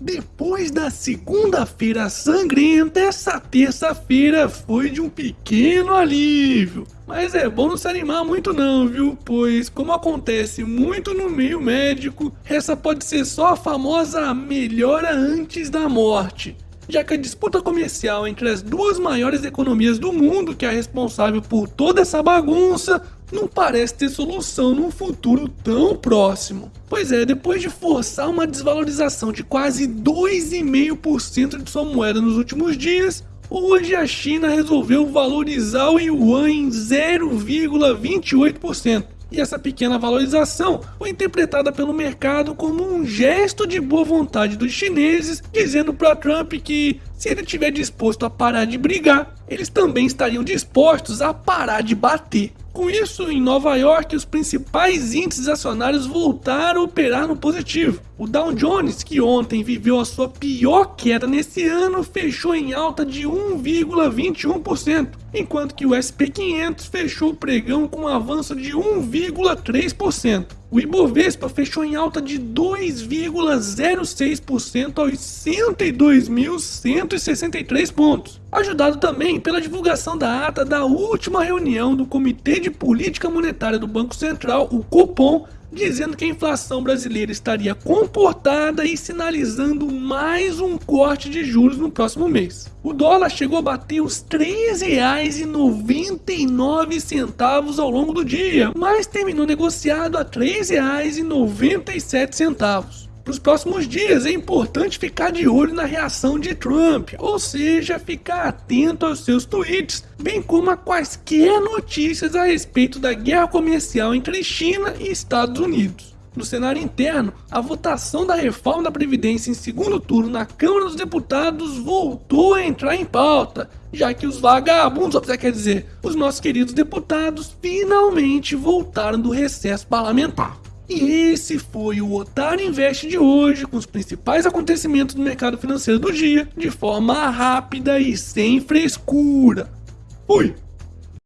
Depois da segunda-feira sangrenta, essa terça-feira foi de um pequeno alívio. Mas é bom não se animar muito não, viu? Pois, como acontece muito no meio médico, essa pode ser só a famosa melhora antes da morte já que a disputa comercial entre as duas maiores economias do mundo, que é responsável por toda essa bagunça, não parece ter solução num futuro tão próximo. Pois é, depois de forçar uma desvalorização de quase 2,5% de sua moeda nos últimos dias, hoje a China resolveu valorizar o yuan em 0,28%. E essa pequena valorização foi interpretada pelo mercado como um gesto de boa vontade dos chineses, dizendo para Trump que se ele estiver disposto a parar de brigar, eles também estariam dispostos a parar de bater. Com isso, em Nova York, os principais índices acionários voltaram a operar no positivo. O Dow Jones, que ontem viveu a sua pior queda nesse ano, fechou em alta de 1,21%, enquanto que o SP 500 fechou o pregão com um avanço de 1,3%. O Ibovespa fechou em alta de 2,06% aos 102.163 pontos, ajudado também pela divulgação da ata da última reunião do Comitê de Política Monetária do Banco Central, o Copom, dizendo que a inflação brasileira estaria comportada e sinalizando mais um corte de juros no próximo mês. O dólar chegou a bater os R$ 3,99 ao longo do dia, mas terminou negociado a R$ 3,97 para os próximos dias é importante ficar de olho na reação de Trump, ou seja, ficar atento aos seus tweets, bem como a quaisquer notícias a respeito da guerra comercial entre China e Estados Unidos. No cenário interno, a votação da reforma da Previdência em segundo turno na Câmara dos Deputados voltou a entrar em pauta, já que os vagabundos, quer dizer, os nossos queridos deputados, finalmente voltaram do recesso parlamentar. E esse foi o Otário Invest de hoje, com os principais acontecimentos do mercado financeiro do dia, de forma rápida e sem frescura. Fui!